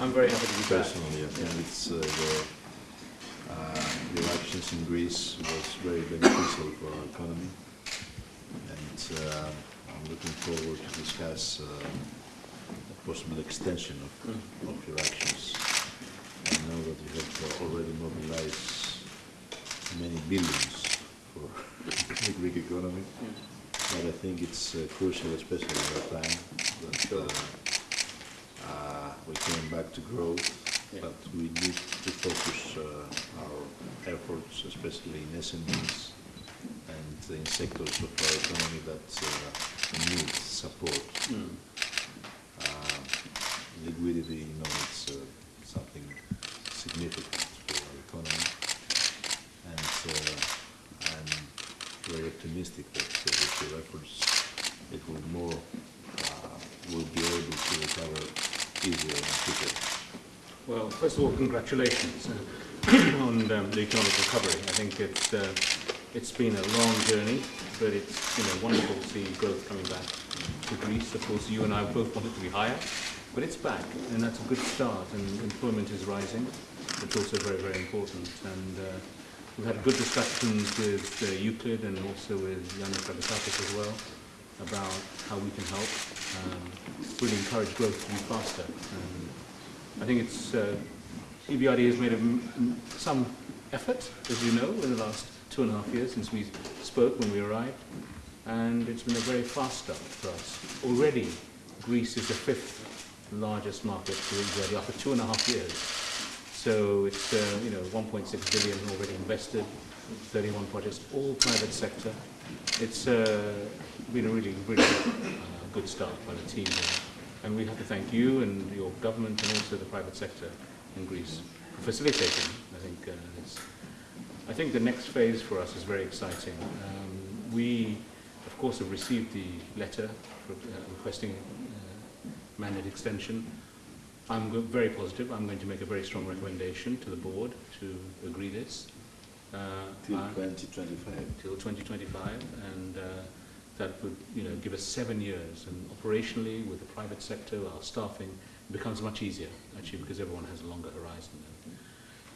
I'm very happy to be back. Personally, I think Yeah. it's uh, the, uh, the elections in Greece was very beneficial for our economy, and uh, I'm looking forward to discuss uh, a possible extension of, Mm. of your actions. I know that you have already mobilized many billions for the Greek economy, but I think it's uh, crucial, especially at that time, that uh, uh, we came back to growth, Yeah. but we need to focus uh, our efforts, especially in SMEs and in sectors of our economy that uh, need support. Mm. Uh, Liquidity, you know, it's uh, something significant for our economy. And uh, I'm very optimistic that uh, with your efforts, it will more, uh, will be able to recover easier quicker. Well, first of all, congratulations uh, on um, the economic recovery. I think it's, uh, it's been a long journey, but it's you know, wonderful to see growth coming back to Greece. Of course, you and I both want it to be higher, but it's back, and that's a good start, and employment is rising. It's also very, very important. And uh, we've had good discussions with uh, Euclid and also with Yannis Dragasakis as well about how we can help um, really encourage growth to be faster. Um, I think it's uh, EBRD has made some effort, as you know, in the last two and a half years since we spoke when we arrived, and it's been a very fast start for us. Already, Greece is the fifth largest market for EBRD after two and a half years. So it's uh, you know 1.6 billion already invested, 31 projects, all private sector. It's uh, been a really, really uh, good start by the team here. And we have to thank you and your government and also the private sector in Greece for facilitating. I think uh, it's, I think the next phase for us is very exciting. Um, we, of course, have received the letter for, uh, requesting uh, mandate extension. I'm very positive. I'm going to make a very strong recommendation to the board to agree this. Uh, Till 2025. till 2025, and uh, that would, you know, give us seven years. And operationally, with the private sector, our staffing, becomes much easier, actually, because everyone has a longer horizon.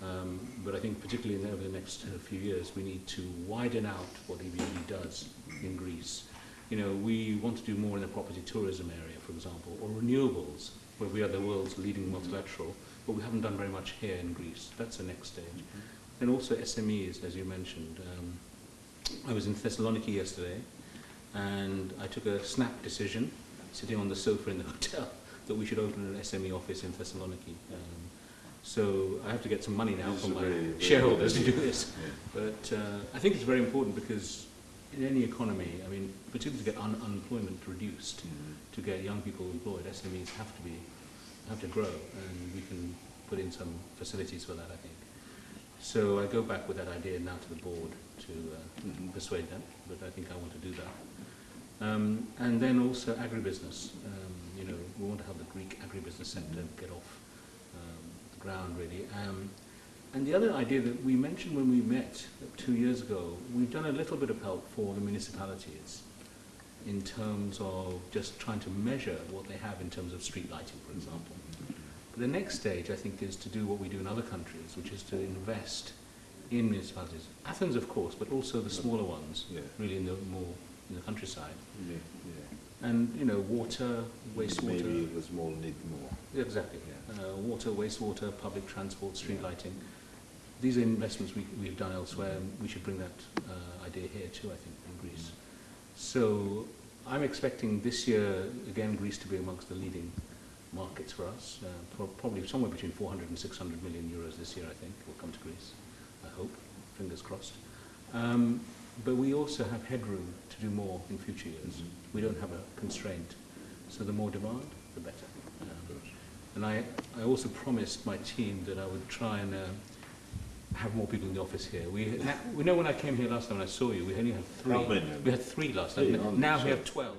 Um, but I think particularly in, over the next uh, few years, we need to widen out what EBRD does in Greece. You know, we want to do more in the property tourism area, for example, or renewables, where we are the world's leading multilateral, but we haven't done very much here in Greece. That's the next stage. And also SMEs, as you mentioned. Um, I was in Thessaloniki yesterday, and I took a snap decision, sitting on the sofa in the hotel, that we should open an SME office in Thessaloniki. Um, so I have to get some money now This from my very, very shareholders to do this. Yeah. But uh, I think it's very important because in any economy, I mean, particularly to get un- unemployment reduced, to get young people employed, SMEs have to be have to grow, and we can put in some facilities for that, I think. So I go back with that idea now to the board to uh, Mhm. persuade them, but I think I want to do that. Um, and then also agribusiness. Um, you know, we want to have the Greek agribusiness sector get off um, the ground, really. Um, and the other idea that we mentioned when we met two years ago, we've done a little bit of help for the municipalities in terms of just trying to measure what they have in terms of street lighting, for example. But the next stage, I think, is to do what we do in other countries, which is to invest in municipalities. Athens, of course, but also the smaller ones, Yeah. really in the more in the countryside. Yeah, yeah. And you know, water, wastewater. Maybe the small need more. Exactly. Uh, water, wastewater, public transport, street lighting. These are investments we, we've done elsewhere, and we should bring that uh, idea here too, I think, in Greece. So I'm expecting this year, again, Greece to be amongst the leading for us. Uh, probably somewhere between 400 and 600 million euros this year, I think, will come to Greece. I hope, fingers crossed. Um, but we also have headroom to do more in future years. Mhm. We don't have a constraint. So the more demand, the better. Um, and I, I also promised my team that I would try and uh, have more people in the office here. We, we know when I came here last time and I saw you, we only had three. We had three last time. Now we have 12.